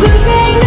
losing